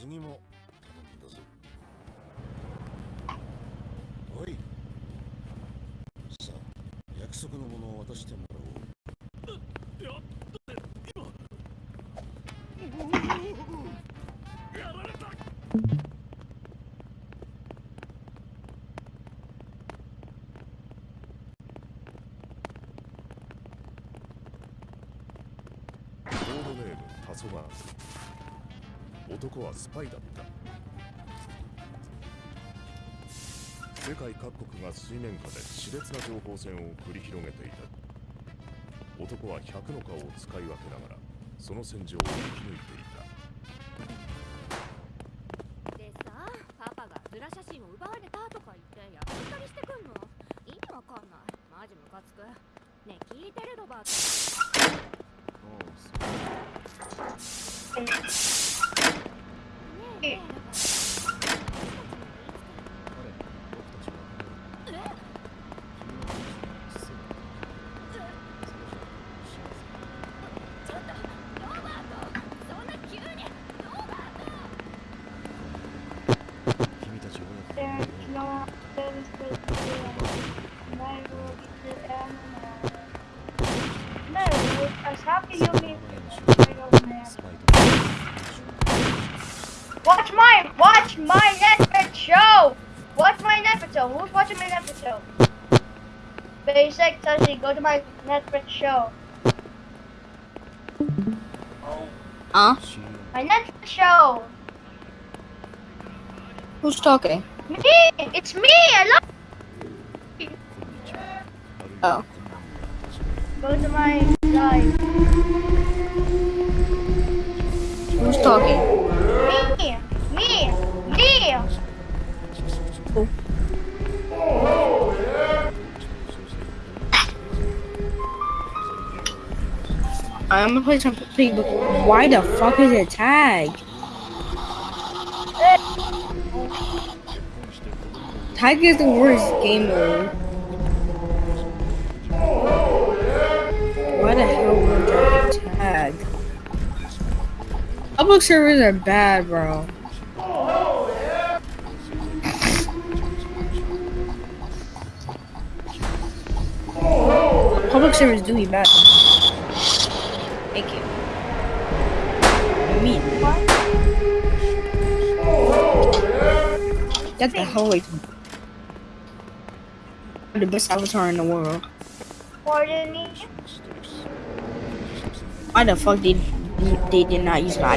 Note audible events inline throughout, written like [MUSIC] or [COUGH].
次も頼んだぞ。おい。さあ約束のものを渡してもらおう。やだって今やられたコードネームタソガ男はスパイだった。世界各国が水面下で熾烈な情報戦を繰り広げていた。男は100の顔を使い分けながらその戦場を生き抜いていた。でさパパがズラ写真を奪われたとか言ってやったりしてくんの？意味わかんない。マジムカつく。ねえ聞いてるロバート。ね Yeah. Watch my watch my Netflix show! Watch my Netflix show. Who's watching my Netflix show? Basic Tussy, go to my Netflix show. Huh? My Netflix show! Who's talking? Me! It's me! I love Oh. Go to my live. Who's talking? Me! Me! Me! I'm gonna play something, but why the fuck is it tagged? Tag is the worst game mode. Why the hell would I tagged? Public servers are bad, bro. Servers do be bad. Thank you. Me. Get the hell away from. The best avatar in the world. Why the fuck did they did not use my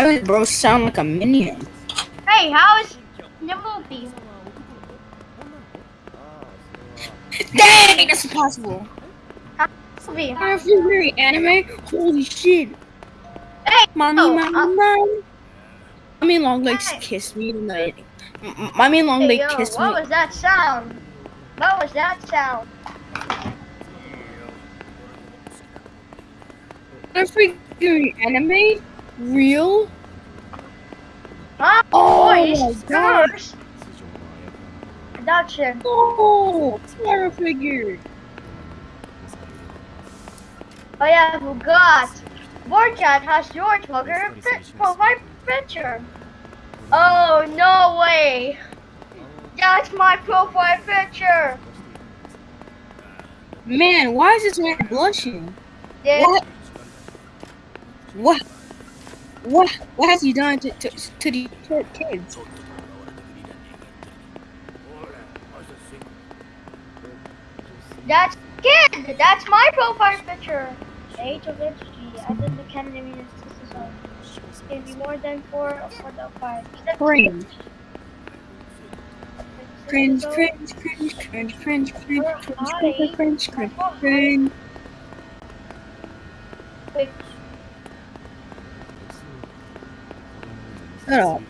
Why does bro sound like a minion? Hey, how is the? Dang, that's impossible. What if you're very anime? Holy shit. Hey! Mommy, oh, mommy, uh, mommy. Mommy long legs Hey. kiss me tonight. Mommy long legs yo, kiss what me. What was that sound? What was that sound? We do anime? real? Ah, oh, oh my gosh! Production. Oh, terror figure. Oh yeah, I forgot. Borchat has your Twitter profile picture. Oh no way! That's my profile picture. Man, why is this man blushing? Yeah. What? What? What what has he done to to, to the kids? That's kid. That's my profile picture. The age of entity. I think the Kennedy means this is all. Can be more than four or more than five. Cringe. Cringe, cringe, cringe, cringe, cringe, cringe, cringe, cringe, cringe, cringe, cringe. Shut up.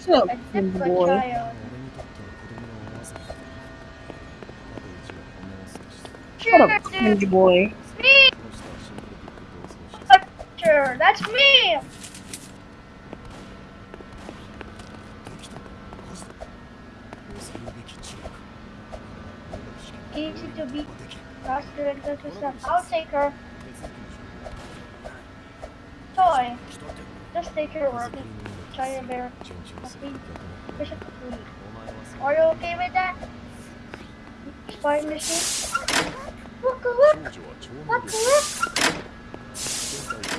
Shut up, boy. Shut up, cringe boy. Me. That's me. Easy to beat faster and go to some. I'll take her. Toy. Just take her, work try your bear. Are you okay with that? Spying machine? Look, look! Look!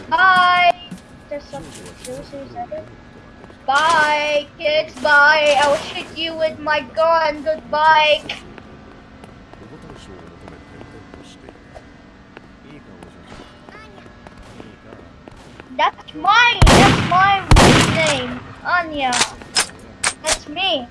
Bye! There's some juices. Bye, kids, bye! I will shoot you with my gun, goodbye! That's mine. That's my name. Anya. That's me.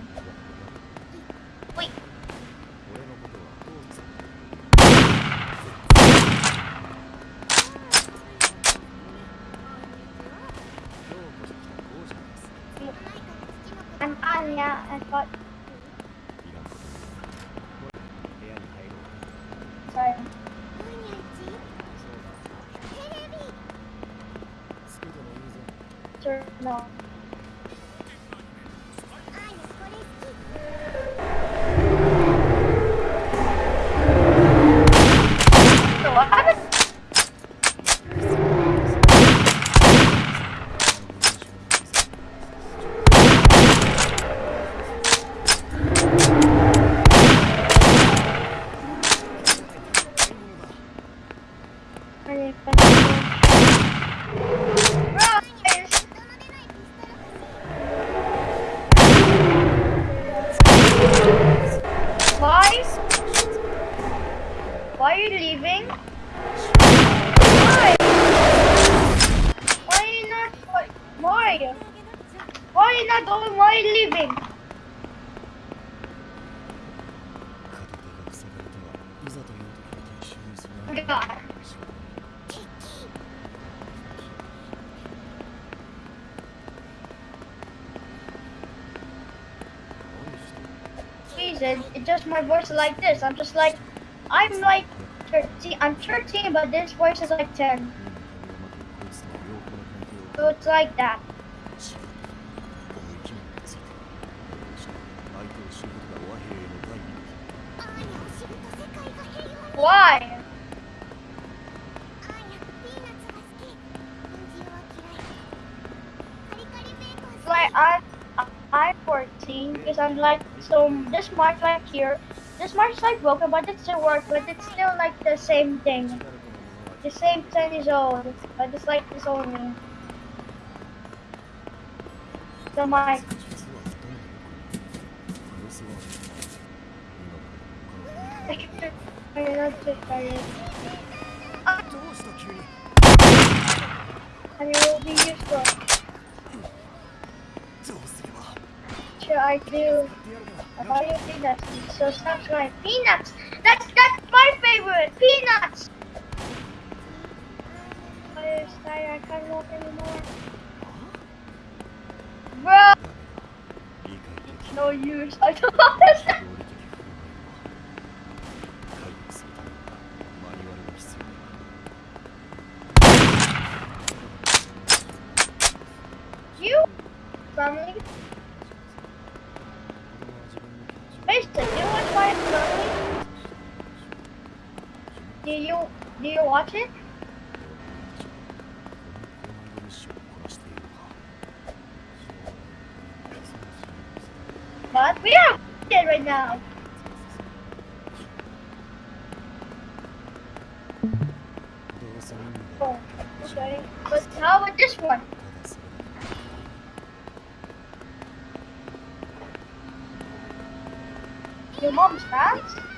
god. Jesus, it just my voice is like this. I'm just like, I'm like 13. I'm 13, but this voice is like 10. So it's like that. so this mark right here. This marks like broken, but it still works, but it's still like the same thing. The same 10 years old, but it's like this only. The mic. and it will be useful. Should I do? Oreo peanuts. So stop trying peanuts. That's that's my favorite peanuts. I can't walk anymore. Bro, no use. I don't [LAUGHS] understand. Do you do you watch it? But we are dead right now. Oh, okay. But how about this one? Your mom's fast?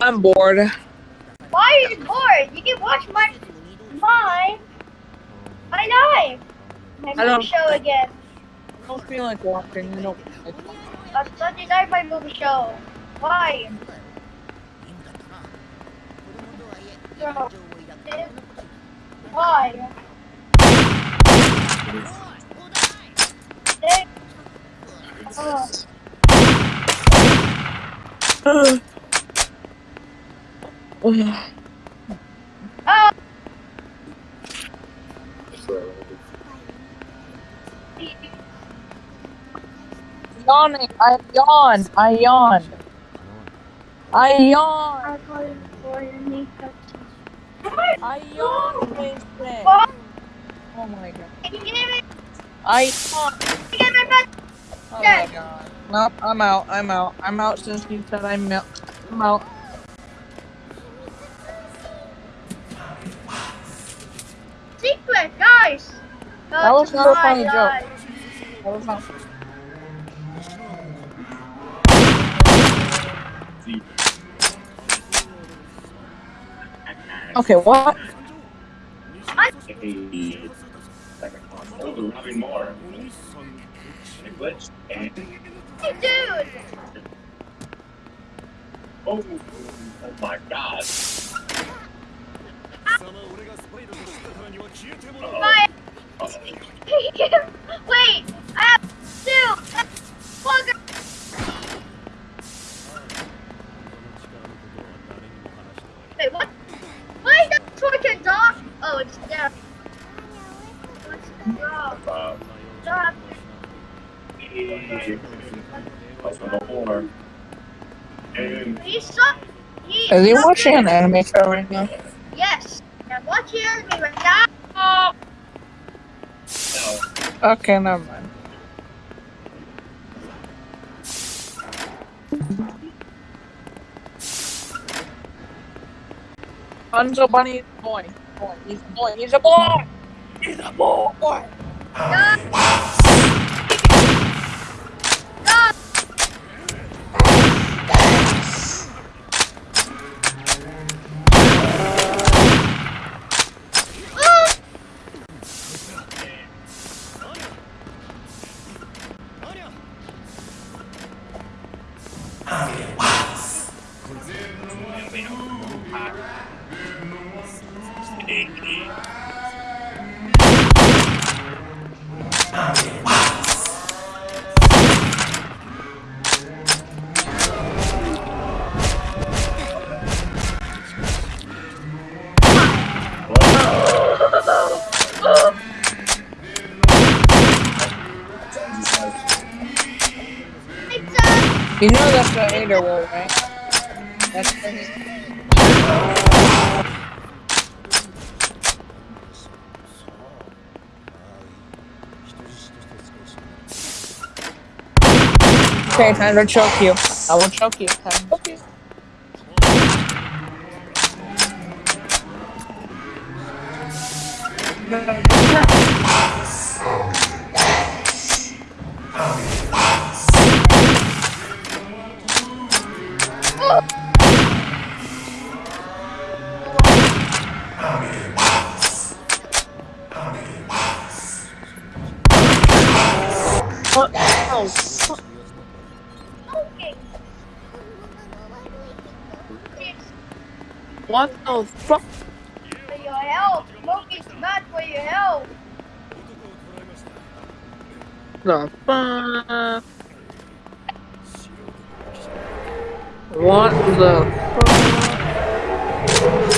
I'm bored. Why are you bored? You can watch my mine. My life. My movie show again. I don't feel like walking. You know. On Sunday night, my movie show. Why? Bro. Why? They- Oh. Oh. Yawning. I yawned. I yawned. I yawned. I'm calling for your makeup. I yawned, Mason. Oh my god. Can you give me? I yawned. Get my bed. Oh my god. Nope, I'm out. I'm out. I'm out since you said I'm out. I'm out. Secret, guys. Go That was not a my funny joke. That was not- Okay, what? Robbing more. And. Hey, dude! Oh, oh my god. Bye. Uh -oh. Wait, I have to. Fucker. He Is he watching an anime show right now? Yes. I'm watching me right now. Oh. Okay, never mind. Hanzo Bunny is a boy. boy. He's a boy. He's a boy. He's a boy. Dog. Dog. It's You know that's the Ada War, right? That's for. Okay, time to choke you. I will choke you. Time to choke you. No, no, no. What the fuck? For your health. Smoking is bad for your health. The fuck? What the fuck?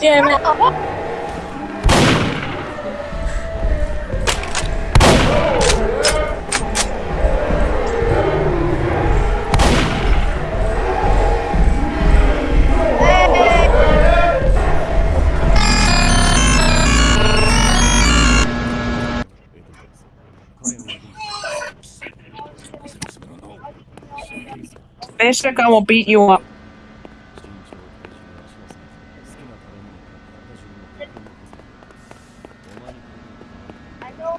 Damn it. Basic, I will beat you up. I know.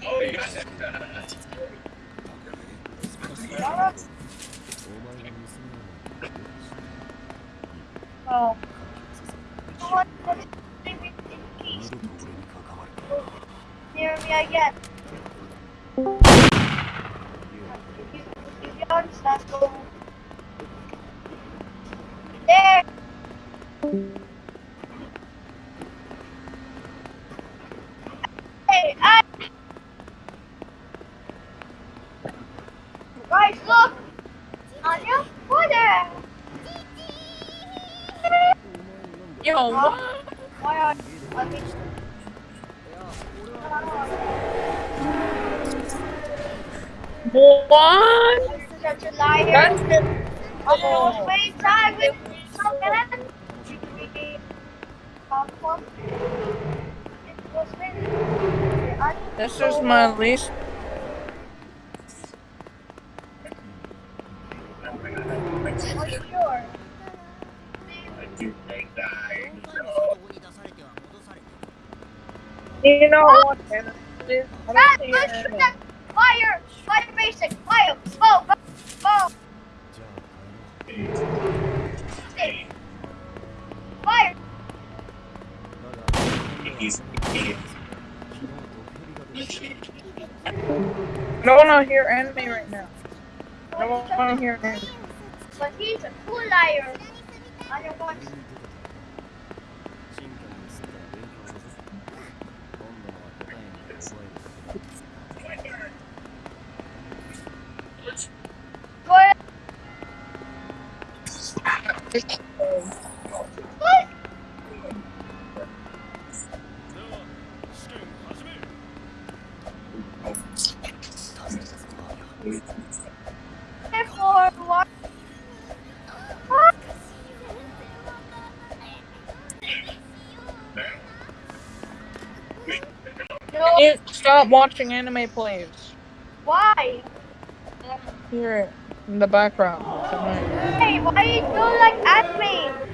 Oh. You. This is my least. You know what? I don't That, think let's you're- shoot that fire! Fire basic! Fire! Go! Fire! No one will hear enemy right now. No one will hear enemy. But he's a cool liar. I don't want to. stop watching anime, please? Why? Hear it in the background. Hey, why do you like anime?